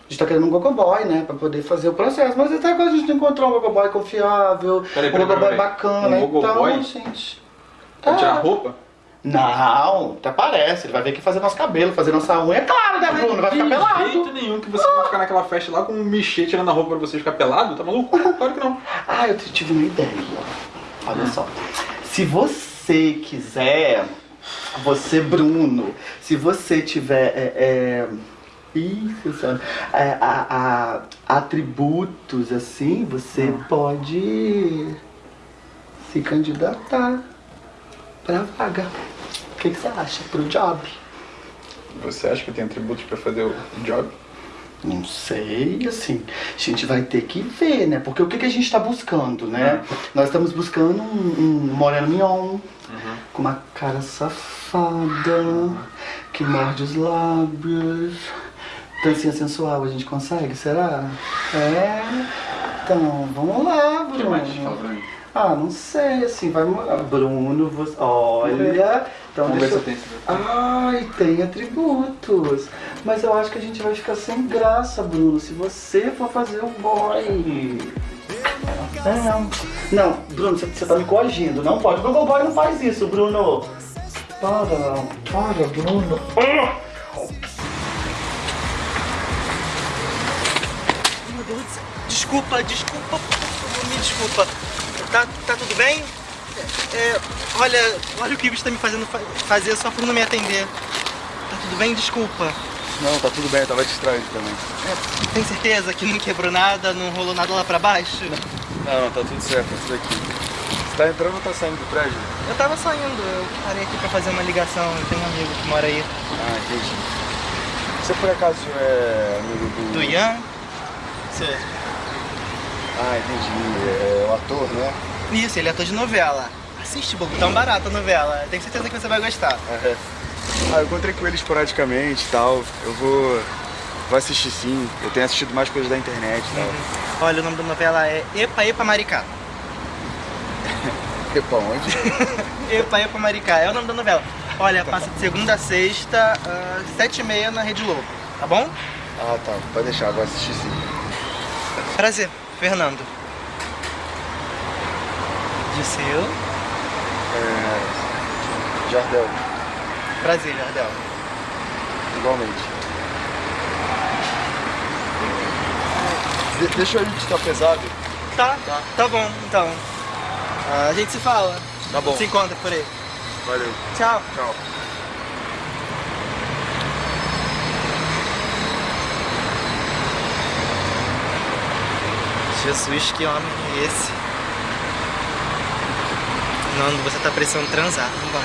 a gente tá querendo um gogoboy, né? Pra poder fazer o processo. Mas até agora a gente encontrou um gogoboy confiável, Peraí, um peraí, gogoboy peraí. bacana. Um gogoboy? Então, gente... Vai tirar a roupa? Não, até parece. Ele vai vir aqui fazer nosso cabelo, fazer nossa unha. É claro, né, Bruno? Vai ficar de pelado. jeito nenhum que você vai ficar naquela festa lá com um michê tirando a roupa pra você ficar pelado, tá maluco? [laughs] Claro que não. Ah, eu tive uma ideia. Olha só. Se você quiser, você, Bruno, se você tiver. É, é, isso, sabe? É, a- a- atributos assim, você pode se candidatar pra vaga. O que, que você acha pro job? Você acha que eu tenho atributos pra fazer o job? Não sei, assim, a gente vai ter que ver, né? Porque o que, que a gente tá buscando, né? Nós estamos buscando um, um moreno mignon, com uma cara safada, que morde os lábios, dancinha sensual, a gente consegue, será? É, então, vamos lá, Bruno. O que mais? Fala pra mim. Ah, não sei, assim, vai... Bruno, você... olha... Então Vamos ver deixa se eu Ai, tem atributos. Mas eu acho que a gente vai ficar sem graça, Bruno, se você for fazer o boy. É, não. Não, Bruno, você, você tá me coagindo. Não pode. O boy não faz isso, Bruno. Para, para, Bruno. Ah! Desculpa, desculpa, me desculpa. Tá, tá tudo bem? É, olha, olha o que o bicho tá me fazendo fa- fazer só por não me atender. Tá tudo bem? Desculpa. Não, tá tudo bem, eu tava distraído também. É, tem certeza que não quebrou nada, não rolou nada lá pra baixo? Não, não, tá tudo certo, tá tudo aqui. Você tá entrando ou tá saindo do prédio? Eu tava saindo, eu parei aqui pra fazer uma ligação, eu tenho um amigo que mora aí. Ah, entendi. Você por acaso é amigo do. Do Ian? Você... Ah, entendi. É o ator, né? Isso, ele é ator de novela. Assiste, Bobo, tão barata a novela. Tenho certeza que você vai gostar. É. Ah, eu encontrei com ele esporadicamente e tal. Eu vou. Vou assistir sim. Eu tenho assistido mais coisas da internet e tal. Olha, o nome da novela é Epa Epa Maricá. [laughs] Epa, onde? [laughs] Epa Epa Maricá, é o nome da novela. Olha, passa de segunda a sexta, às sete e meia na Rede Globo, tá bom? Ah, tá. Pode deixar, vou assistir sim. Prazer, Fernando. De seu? É. Jardel, Prazer, Jardel. igualmente. De- deixa eu ir tá pesado. Tá, tá, bom, então. Ah, a gente se fala. Tá bom. Se encontra por aí. Valeu. Tchau. Tchau. Jesus, que homem é esse? Nando, você tá precisando transar. Vambora.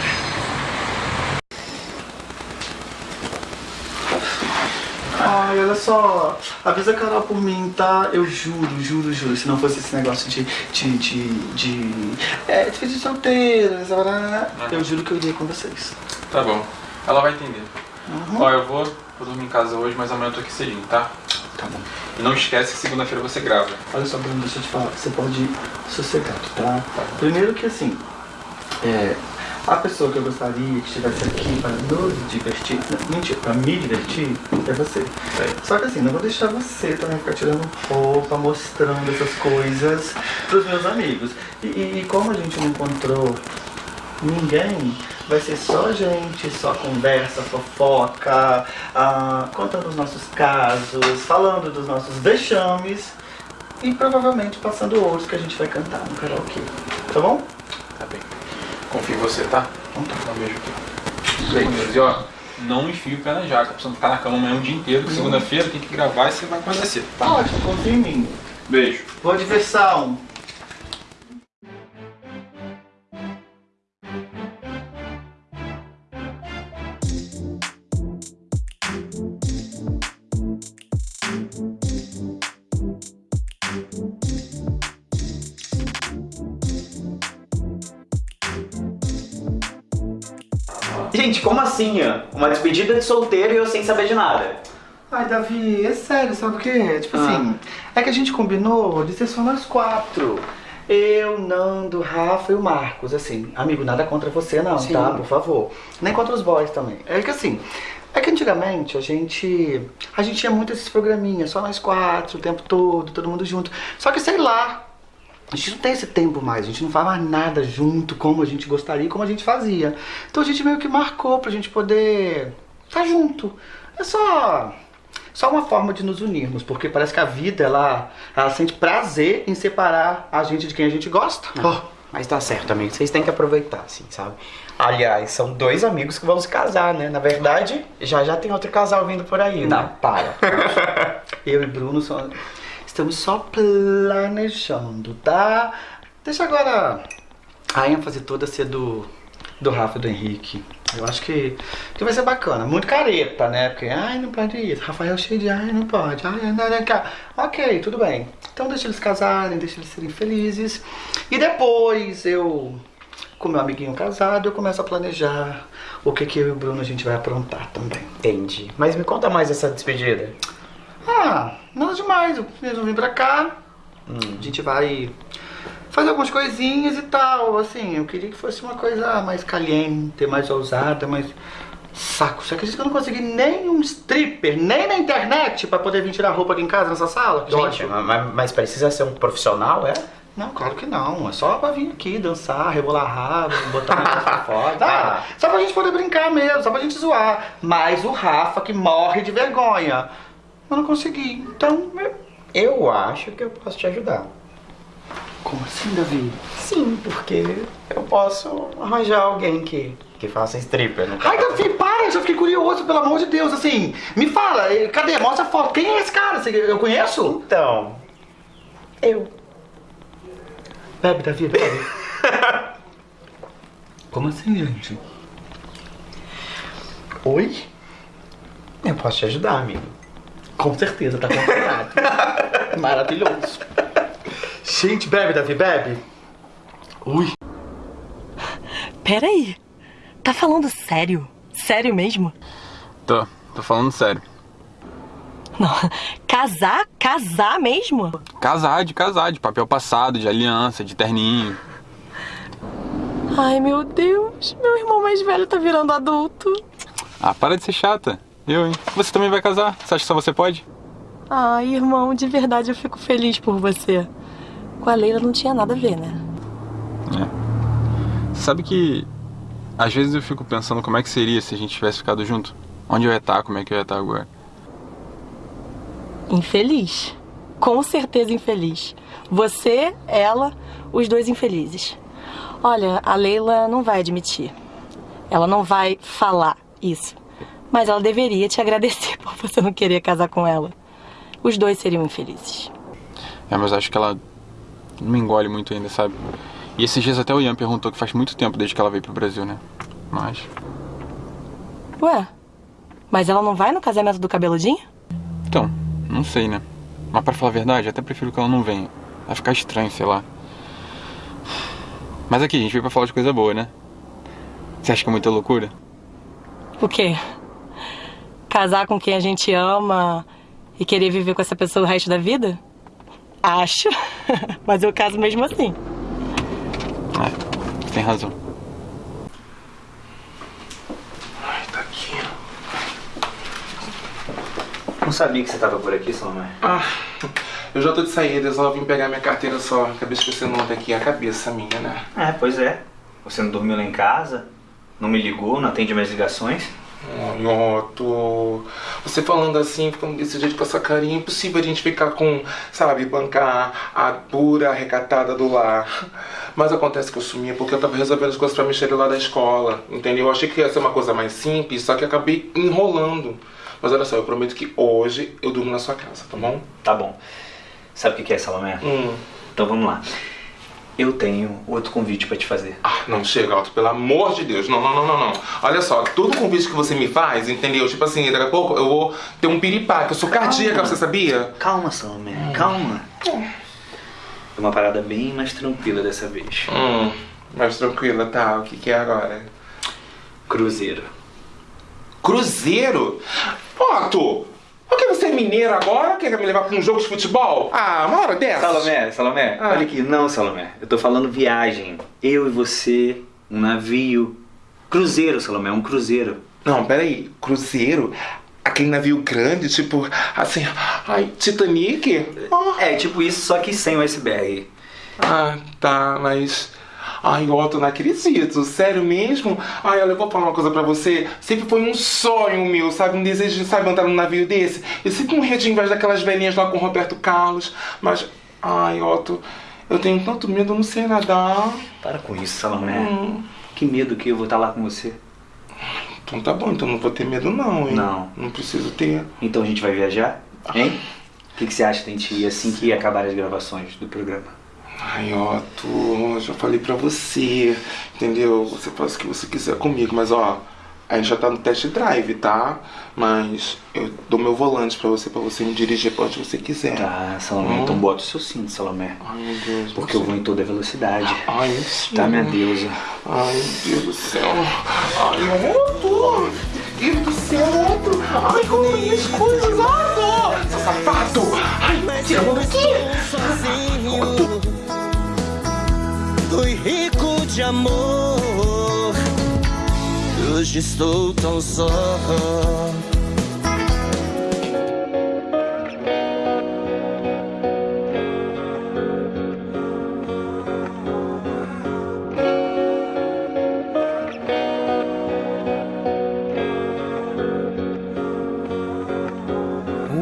Ai, olha só. Avisa a Carol por mim, tá? Eu juro, juro, juro. Se não fosse esse negócio de. de. de. de. É, de solteiro, essa eu juro que eu iria com vocês. Tá bom. Ela vai entender. Uhum. Ó, eu vou, vou dormir em casa hoje, mas amanhã eu tô aqui cedinho, tá? Tá bom. E não esquece que segunda-feira você grava. Olha só, Bruno, deixa eu te falar. Você pode ir sossegado, tá? Primeiro que assim. É. A pessoa que eu gostaria que estivesse aqui para nos divertir, não, mentira, para me divertir, é você. Só que assim, não vou deixar você também ficar tirando roupa, mostrando essas coisas pros meus amigos. E, e- e como a gente não encontrou ninguém, vai ser só gente, só conversa, fofoca, ah, contando os nossos casos, falando dos nossos vexames e provavelmente passando outros que a gente vai cantar no karaokê. tá bom? Tá bem. Confio em você, tá? Vamos dar um beijo aqui. Beijo. E ó, não enfia o pé na jaca. Precisamos ficar na cama amanhã o dia inteiro. que Segunda-feira tem que gravar e você vai cedo, tá? Ótimo, confia em mim. Beijo. Boa diversão. Gente, como assim? ó? Uma despedida de solteiro e eu sem saber de nada. Ai, Davi, é sério, sabe o quê? Tipo assim, é que a gente combinou de ser só nós quatro. Eu, Nando, Rafa e o Marcos, assim. Amigo, nada contra você não, Sim. tá? Por favor. Nem contra os boys também. É que assim, é que antigamente a gente. A gente tinha muito esses programinhas, só nós quatro, o tempo todo, todo mundo junto. Só que sei lá. A gente não tem esse tempo mais, a gente não faz mais nada junto como a gente gostaria, como a gente fazia. Então a gente meio que marcou pra gente poder estar junto. É só só uma forma de nos unirmos, porque parece que a vida ela, ela sente prazer em separar a gente de quem a gente gosta. Oh, mas tá certo, amigo. Vocês têm que aproveitar, assim, sabe? Aliás, são dois amigos que vão se casar, né? Na verdade, já já tem outro casal vindo por aí, Não, né? para. [laughs] Eu e Bruno só- estamos só planejando, tá? Deixa agora a ênfase toda ser do, do Rafa e do Henrique. Eu acho que, que vai ser bacana. Muito careta, né? Porque, ai, não pode isso. Rafael cheio de, ai, não pode. Ai, não, não, cá. Ok, tudo bem. Então deixa eles casarem, deixa eles serem felizes. E depois eu, com meu amiguinho casado, eu começo a planejar o que, que eu e o Bruno a gente vai aprontar também. Entendi. Mas me conta mais essa despedida. Ah, nada demais. Eles vão vir pra cá. A gente vai fazer algumas coisinhas e tal. Assim, eu queria que fosse uma coisa mais caliente, mais ousada, mais. Saco, você acredita que eu não consegui nem um stripper, nem na internet pra poder vir tirar roupa aqui em casa nessa sala? Gente, mas, mas precisa ser um profissional, é? Não, claro que não. É só pra vir aqui dançar, rebolar rabo, botar um pra [laughs] fora. Ah, só pra gente poder brincar mesmo, só pra gente zoar. Mas o Rafa que morre de vergonha. Eu não consegui. Então, Eu acho que eu posso te ajudar. Como assim, Davi? Sim, porque eu posso arranjar alguém que, que faça stripper no Ai, Davi, para! Eu já fiquei curioso, pelo amor de Deus. Assim, me fala, cadê? Mostra a foto. Quem é esse cara? Eu conheço? Então, eu. Bebe, Davi, bebe. [laughs] Como assim, gente? Oi? Eu posso te ajudar, amigo. Com certeza, tá contratado. [laughs] Maravilhoso. Gente, bebe, Davi, bebe. Ui. Peraí. Tá falando sério? Sério mesmo? Tô, tô falando sério. Não. Casar? Casar mesmo? Casar de casar, de papel passado, de aliança, de terninho. Ai, meu Deus. Meu irmão mais velho tá virando adulto. Ah, para de ser chata. Eu, hein? Você também vai casar? Você acha que só você pode? Ai, irmão, de verdade eu fico feliz por você. Com a Leila não tinha nada a ver, né? Sabe que às vezes eu fico pensando como é que seria se a gente tivesse ficado junto? Onde eu ia estar, como é que eu ia estar agora? Infeliz. Com certeza infeliz. Você, ela, os dois infelizes. Olha, a Leila não vai admitir. Ela não vai falar isso. Mas ela deveria te agradecer [laughs] por você não querer casar com ela. Os dois seriam infelizes. É, mas acho que ela não me engole muito ainda, sabe? E esses dias até o Ian perguntou que faz muito tempo desde que ela veio pro Brasil, né? Mas. Ué, mas ela não vai no casamento do cabeludinho? Então, não sei, né? Mas pra falar a verdade, até prefiro que ela não venha. Vai ficar estranho, sei lá. Mas aqui, a gente veio pra falar de coisa boa, né? Você acha que é muita loucura? O quê? Casar com quem a gente ama e querer viver com essa pessoa o resto da vida? Acho. [laughs] Mas eu caso mesmo assim. É, tem razão. Tá aqui. Não sabia que você tava por aqui, Salomé. Ah, eu já tô de saída, eu só vim pegar minha carteira só. Acabei esquecendo ontem aqui, a cabeça minha, né? É, pois é. Você não dormiu lá em casa, não me ligou, não atende minhas ligações. Ai, Otto, você falando assim, ficando desse jeito com essa carinha, é impossível a gente ficar com, sabe, bancar a pura recatada do lar. Mas acontece que eu sumia porque eu tava resolvendo as coisas pra Michelle lá da escola, entendeu? Eu achei que ia ser uma coisa mais simples, só que acabei enrolando. Mas olha só, eu prometo que hoje eu durmo na sua casa, tá bom? Tá bom. Sabe o que que é, Salomé? Hum. Então vamos lá. Eu tenho outro convite pra te fazer. Ah, não chega, Otto, pelo amor de Deus. Não, não, não, não, não. Olha só, todo convite que você me faz, entendeu? Tipo assim, daqui a pouco eu vou ter um piripá, que eu sou cardíaca, você sabia? Calma, Salomé, calma. É uma parada bem mais tranquila dessa vez. Hum, mais tranquila, tá. O que, que é agora? Cruzeiro. Cruzeiro? Otto! Por que você é mineiro agora? Quer me levar pra um jogo de futebol? Ah, uma hora dessa. Salomé, Salomé, Ah. olha aqui. Não, Salomé. Eu tô falando viagem. Eu e você, um navio. Cruzeiro, Salomé, um cruzeiro. Não, peraí. Cruzeiro? Aquele navio grande, tipo, assim, ai, Titanic? É, tipo isso, só que sem o iceberg. Ah, tá, mas. Ai, Otto, não acredito. Sério mesmo? Ai, olha, eu vou falar uma coisa pra você. Sempre foi um sonho meu, sabe? Um desejo de, sabe, entrar num navio desse. Eu sempre morria de inveja daquelas velhinhas lá com o Roberto Carlos. Mas, ai, Otto, eu tenho tanto medo, eu não sei nadar. Para com isso, Salomé. Hum. Que medo que eu vou estar lá com você. Então tá bom, então não vou ter medo não, hein? Não. Não preciso ter. Então a gente vai viajar? Hein? O que, que você acha da gente ir assim que acabar as gravações do programa? Ai, Otto, eu já falei pra você, entendeu? Você faz o que você quiser comigo, mas ó, a gente já tá no test drive, tá? Mas eu dou meu volante pra você, pra você me dirigir pra onde você quiser. Tá, Salomé, Hum. então bota o seu cinto, Salomé. Ai, meu Deus. Porque eu vou em toda velocidade. Ai, mentira. Tá, minha deusa. Ai, meu Deus do céu. Ai, Otto! Meu Deus do céu, Otto! Ai, como minhas coisas, Otto! Seu safado! Ai, tira a mão daqui! Amor. Hoje estou tão só.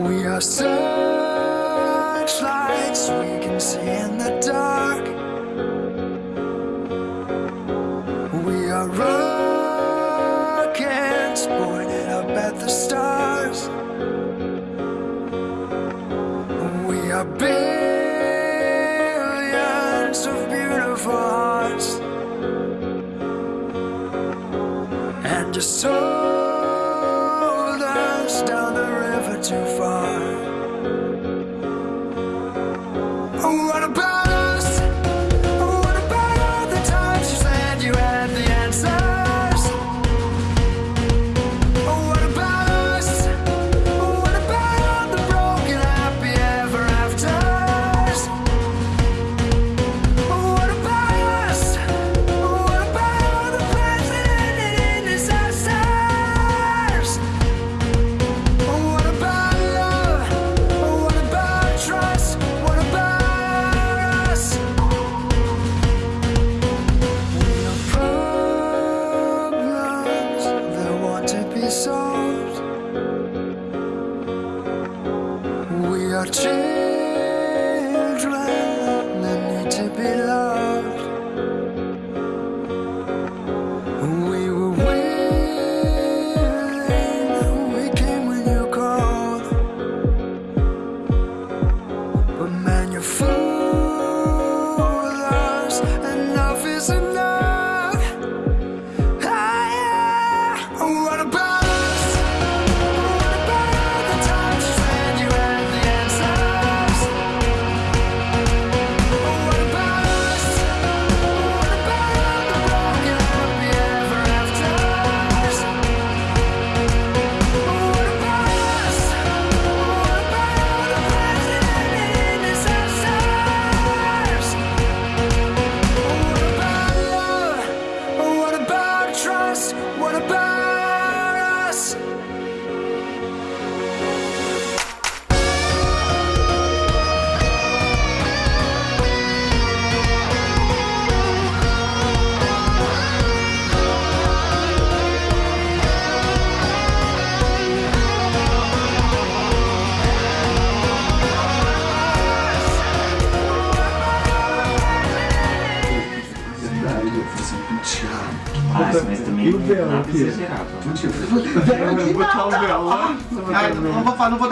We are searchlights Are rockets pointed up at the stars. We are billions of beautiful hearts. And just told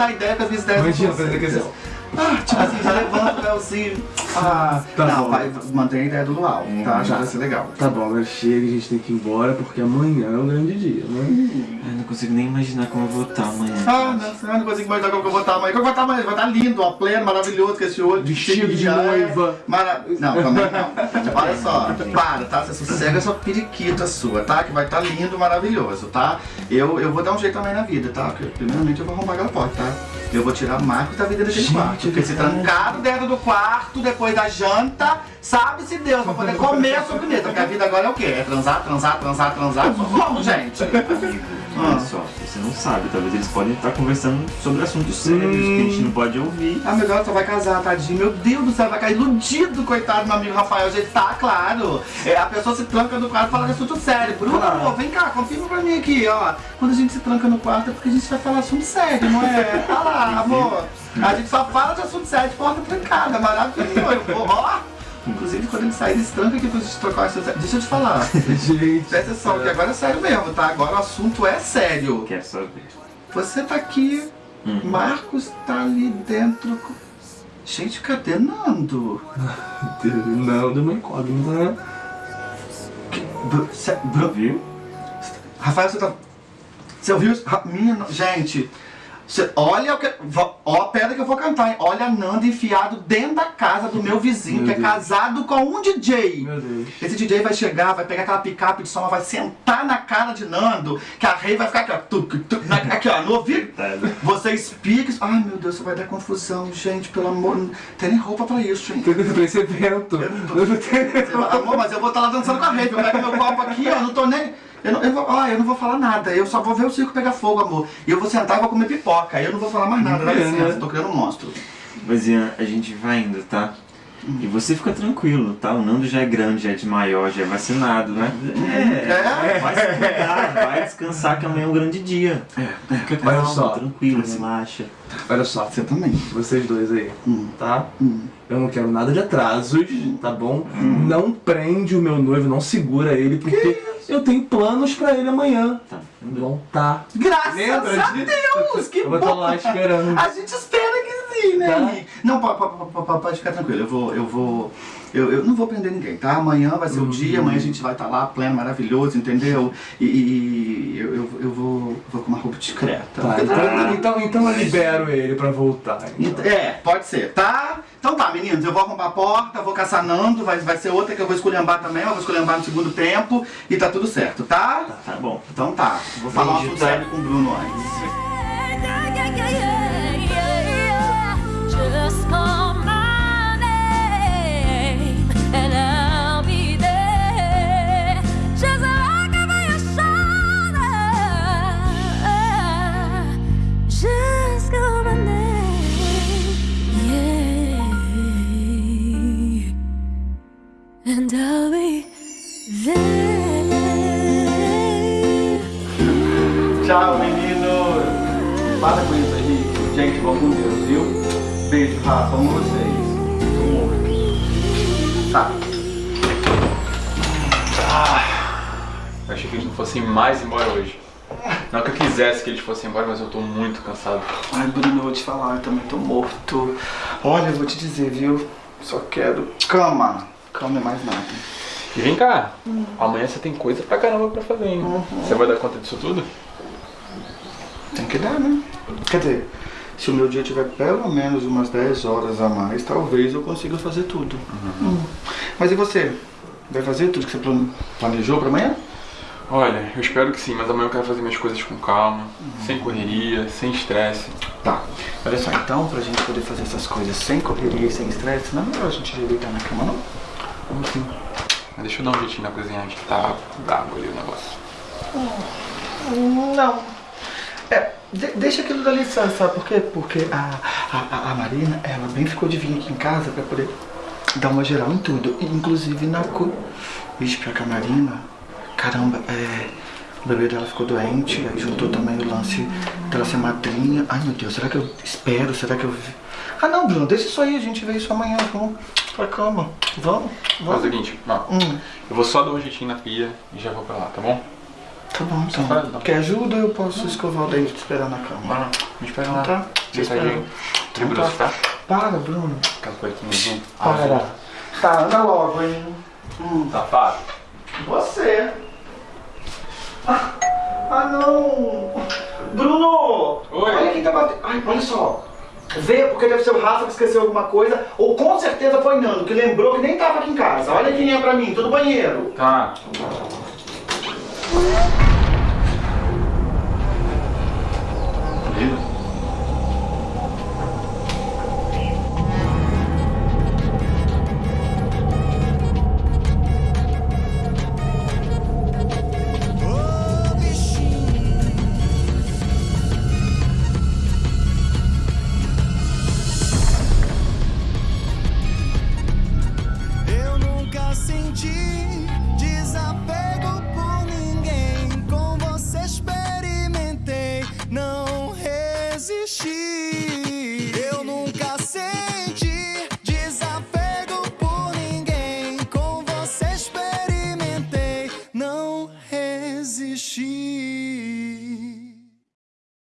dar ideia, porque as minhas ideias Imagina, fazer sérias. aquele- Ah, tipo assim, já levanta o véuzinho. Ah, Tá não, bom. vai, mantém a ideia do luau, tá? Acho que vai ser legal. Tá bom, agora chega, a gente tem que ir embora porque amanhã é um grande dia, né? Não consigo nem imaginar como eu vou estar amanhã. Ah, não, eu não consigo imaginar como eu vou estar amanhã. Como eu vou estar amanhã? Vai estar lindo, ó, pleno, maravilhoso, com esse olho Vestido de noiva. Mara... Não, também não. [laughs] Olha só, para, tá? Você sossega essa periquita sua, tá? Que vai estar lindo, maravilhoso, tá? Eu, eu vou dar um jeito também na vida, tá? Porque, primeiramente eu vou arrombar aquela porta, tá? Eu vou tirar Marcos da vida daquele Gente, quarto. Porque se trancado dentro do quarto, depois da janta, sabe-se Deus, pra poder comer a sobremesa. Porque a vida agora é o quê? É transar, transar, transar, transar. Como, gente? Amigo, olha só, você não sabe, talvez eles podem estar conversando sobre assuntos sérios que a gente não pode ouvir. Ah, Deus, só vai casar, tadinho. Meu Deus do céu, vai cair iludido, coitado do meu amigo Rafael. Já está, claro. É, a pessoa se tranca no quarto e fala de assunto sério. Bruno, amor, vem cá, confirma pra mim aqui, ó. Quando a gente se tranca no quarto é porque a gente vai falar assunto sério, não é? [laughs] Olha lá, amor. A gente só fala de assunto sério de porta trancada. Maravilhoso. Ó. Inclusive, quando ele sair desse tranca aqui pra gente trocar o assunto. Deixa eu te falar. [laughs] Gente. Presta atenção, que agora é sério mesmo, tá? Agora o assunto é sério. Quer saber? Você tá aqui, Marcos tá ali dentro. Gente, cadê Nando? [laughs] Não, deu uma incógnita, né? Bru- cê- Bru- Viu? Rafael, você tá. Você ouviu Minha. Gente. Cê- olha o que. Ó, a pedra que eu vou cantar, hein? Olha Nando enfiado dentro da casa do meu vizinho, Meu que é Deus. casado com um DJ. Meu Deus. Esse DJ vai chegar, vai pegar aquela picape de som, vai sentar na cara de Nando, que a rei vai ficar aqui, ó. tuc, tuc, na- aqui, ó, no ouvido. Você explica. Ai, meu Deus, isso vai dar confusão, gente, pelo amor. Não tem nem roupa pra isso, hein? Pra esse evento. Você vai, Amor, mas eu vou estar lá dançando com a rei. Eu pego meu copo aqui, ó, não tô nem. Eu não, eu, vou, ó, eu não vou falar nada, eu só vou ver o circo pegar fogo, amor. E eu vou sentar e vou comer pipoca. Aí eu não vou falar mais nada, dá licença, né? tô criando um monstro. Mas Ian, a gente vai indo, tá? E você fica tranquilo, tá? O Nando já é grande, já é de maior, já é vacinado, né? É? Vai se cuidar, vai descansar que amanhã é um grande dia. Fica Olha calmo, só. tranquilo, relaxa. Olha só. Você também. Vocês dois aí, tá? Hum. Eu não quero nada de atrasos, tá bom? Não prende o meu noivo, não segura ele, porque eu tenho planos pra ele amanhã. Tá. Não tá. Graças Lembra a disso? Deus! Que Eu vou estar bom. lá esperando. A gente espera que sim, né? Tá. Não, po- po- po- po- pode ficar tranquilo. Eu vou. Eu vou. Eu, eu não vou prender ninguém, tá? Amanhã vai ser o dia, amanhã a gente vai estar lá, pleno, maravilhoso, entendeu? E, e eu, eu, eu vou, vou com uma roupa discreta. Tá, então, então, então eu libero ele pra voltar. então. É, pode ser, tá? Então tá, meninos, eu vou arrombar a porta, vou caçar Nando, vai, vai ser outra que eu vou esculhambar também, eu vou esculhambar no segundo tempo e tá tudo certo, tá? Tá bom. Então tá, vou falar um Beijo, tá? sério com o Bruno antes. Tchau, meninos! Para com isso aí. Gente, vão com Deus, viu? Beijo, Rafa, amo vocês. Amor. Tá. Eu achei que eles não fossem mais embora hoje. Não que eu quisesse que eles fossem embora, mas eu tô muito cansado. Ai, Bruno, eu vou te falar, eu também tô morto. Olha, eu vou te dizer, viu? Só quero cama. Cama é mais nada. E vem cá, amanhã você tem coisa pra caramba pra fazer, hein? Você vai dar conta disso tudo? Tem que dar, né? Quer dizer, se o meu dia tiver pelo menos umas 10 horas a mais, talvez eu consiga fazer tudo. Hum. Mas e você? Vai fazer tudo que você plan- planejou pra amanhã? Olha, eu espero que sim, mas amanhã eu quero fazer minhas coisas com calma, sem correria, sem estresse. Tá. Olha só, então, pra gente poder fazer essas coisas sem correria e sem estresse, não é melhor a gente deitar na cama, não? Vamos sim. Mas deixa eu dar um jeitinho na cozinha que tá brabo ali o negócio. Não. É, de- deixa aquilo dali, sabe, sabe por quê? Porque a, a, a Marina, ela bem ficou de vir aqui em casa pra poder dar uma geral em tudo, inclusive na cu. Vixe, pra que a Marina, caramba, é, o bebê dela ficou doente, aí juntou também o lance dela ser madrinha. Ai meu Deus, será que eu espero? Será que eu. Ah não, Bruno, deixa isso aí, a gente vê isso amanhã, vamos pra cama. Vamos, Faz o vamos. seguinte, ó, Hum. eu vou só dar um jeitinho na pia e já vou pra lá, tá bom? Tá bom, então. Quer ajuda ou eu posso escovar o dente e te esperar na cama? Não, não. Me espera lá. Tá. Te Deitadinho. espero. De bruxo, tá? Para, Bruno. Azul. Para. Tá, anda logo, hein. Safado. Você. Ah, ah, não. Bruno! Oi. Olha quem tá batendo. Ai, olha só. Vê, porque deve ser o Rafa que esqueceu alguma coisa, ou com certeza foi Nando, que lembrou que nem tava aqui em casa. Olha quem é pra mim, tô no banheiro. Tá. Eu